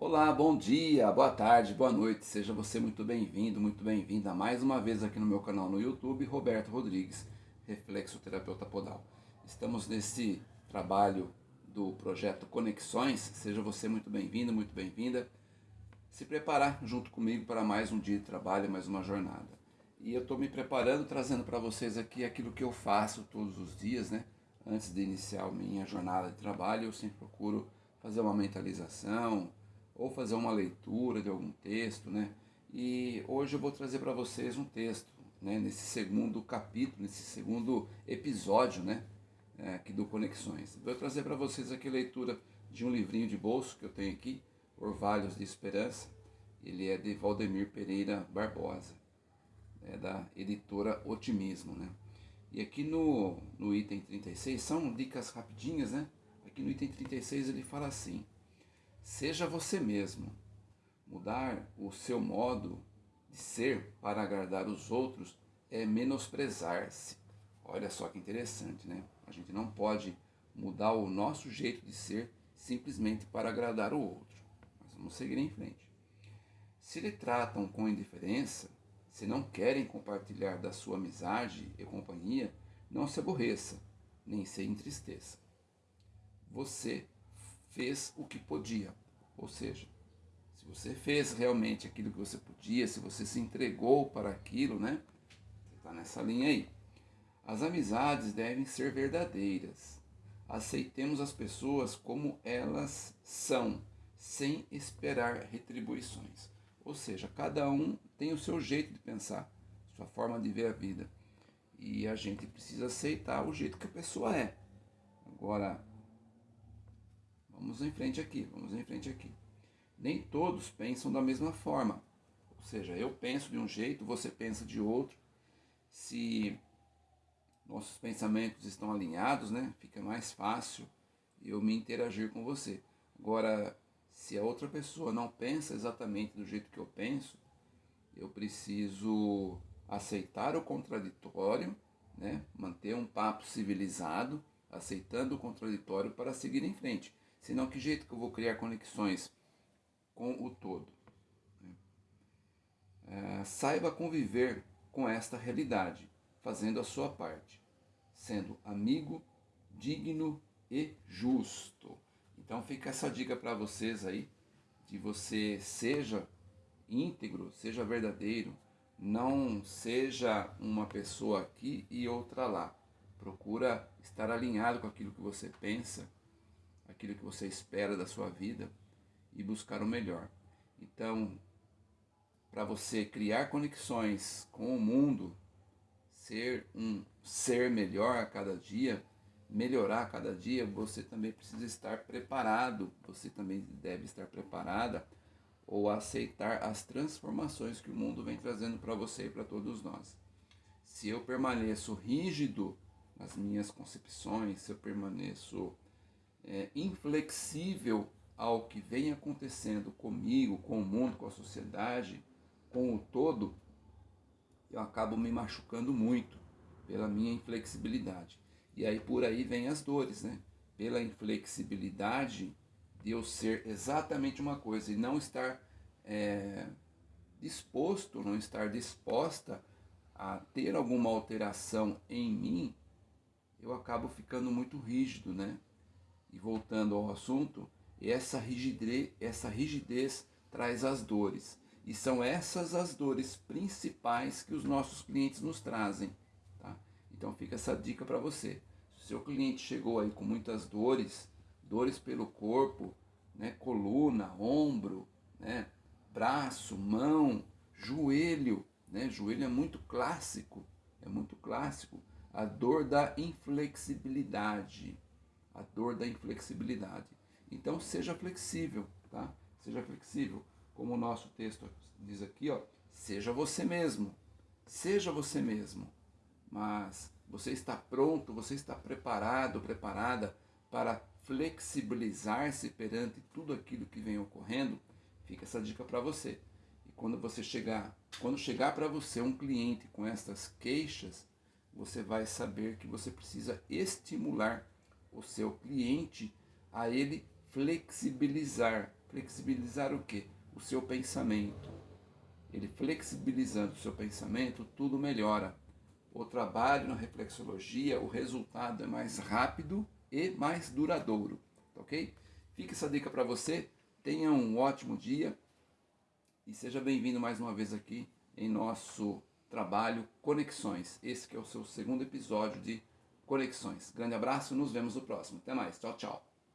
Olá, bom dia, boa tarde, boa noite, seja você muito bem-vindo, muito bem-vinda mais uma vez aqui no meu canal no YouTube, Roberto Rodrigues, Reflexoterapeuta Podal. Estamos nesse trabalho do projeto Conexões, seja você muito bem-vindo, muito bem-vinda. Se preparar junto comigo para mais um dia de trabalho, mais uma jornada. E eu estou me preparando, trazendo para vocês aqui aquilo que eu faço todos os dias, né? Antes de iniciar minha jornada de trabalho, eu sempre procuro fazer uma mentalização, ou fazer uma leitura de algum texto, né? E hoje eu vou trazer para vocês um texto, né? Nesse segundo capítulo, nesse segundo episódio, né? É, aqui do Conexões. Vou trazer para vocês aqui a leitura de um livrinho de bolso que eu tenho aqui, Orvalhos de Esperança. Ele é de Valdemir Pereira Barbosa, é da editora Otimismo, né? E aqui no, no item 36, são dicas rapidinhas, né? Aqui no item 36 ele fala assim, Seja você mesmo. Mudar o seu modo de ser para agradar os outros é menosprezar-se. Olha só que interessante, né? A gente não pode mudar o nosso jeito de ser simplesmente para agradar o outro. Mas vamos seguir em frente. Se lhe tratam com indiferença, se não querem compartilhar da sua amizade e companhia, não se aborreça, nem se entristeça. Você fez o que podia. Ou seja, se você fez realmente aquilo que você podia, se você se entregou para aquilo, né? Você está nessa linha aí. As amizades devem ser verdadeiras. Aceitemos as pessoas como elas são, sem esperar retribuições. Ou seja, cada um tem o seu jeito de pensar, sua forma de ver a vida. E a gente precisa aceitar o jeito que a pessoa é. Agora, Vamos em frente aqui, vamos em frente aqui. Nem todos pensam da mesma forma. Ou seja, eu penso de um jeito, você pensa de outro. Se nossos pensamentos estão alinhados, né, fica mais fácil eu me interagir com você. Agora, se a outra pessoa não pensa exatamente do jeito que eu penso, eu preciso aceitar o contraditório, né, manter um papo civilizado, aceitando o contraditório para seguir em frente. Senão, que jeito que eu vou criar conexões com o todo? É, saiba conviver com esta realidade, fazendo a sua parte, sendo amigo, digno e justo. Então fica essa dica para vocês aí, de você seja íntegro, seja verdadeiro, não seja uma pessoa aqui e outra lá. Procura estar alinhado com aquilo que você pensa, aquilo que você espera da sua vida e buscar o melhor. Então, para você criar conexões com o mundo, ser um ser melhor a cada dia, melhorar a cada dia, você também precisa estar preparado, você também deve estar preparada ou aceitar as transformações que o mundo vem trazendo para você e para todos nós. Se eu permaneço rígido nas minhas concepções, se eu permaneço é, inflexível ao que vem acontecendo comigo, com o mundo, com a sociedade, com o todo, eu acabo me machucando muito pela minha inflexibilidade. E aí por aí vem as dores, né? Pela inflexibilidade de eu ser exatamente uma coisa e não estar é, disposto, não estar disposta a ter alguma alteração em mim, eu acabo ficando muito rígido, né? E voltando ao assunto, essa rigidez, essa rigidez traz as dores. E são essas as dores principais que os nossos clientes nos trazem. Tá? Então fica essa dica para você. Se o seu cliente chegou aí com muitas dores, dores pelo corpo, né, coluna, ombro, né, braço, mão, joelho, né, joelho é muito clássico, é muito clássico, a dor da inflexibilidade a dor da inflexibilidade. Então seja flexível, tá? Seja flexível. Como o nosso texto diz aqui, ó, seja você mesmo. Seja você mesmo. Mas você está pronto, você está preparado, preparada para flexibilizar-se perante tudo aquilo que vem ocorrendo? Fica essa dica para você. E quando você chegar, quando chegar para você um cliente com estas queixas, você vai saber que você precisa estimular o seu cliente a ele flexibilizar, Flexibilizar o quê? O seu pensamento. Ele flexibilizando o seu pensamento, tudo melhora. O trabalho na reflexologia, o resultado é mais rápido e mais duradouro, tá ok? Fica essa dica para você. Tenha um ótimo dia e seja bem-vindo mais uma vez aqui em nosso trabalho Conexões. Esse que é o seu segundo episódio de Conexões. Grande abraço, nos vemos no próximo. Até mais. Tchau, tchau.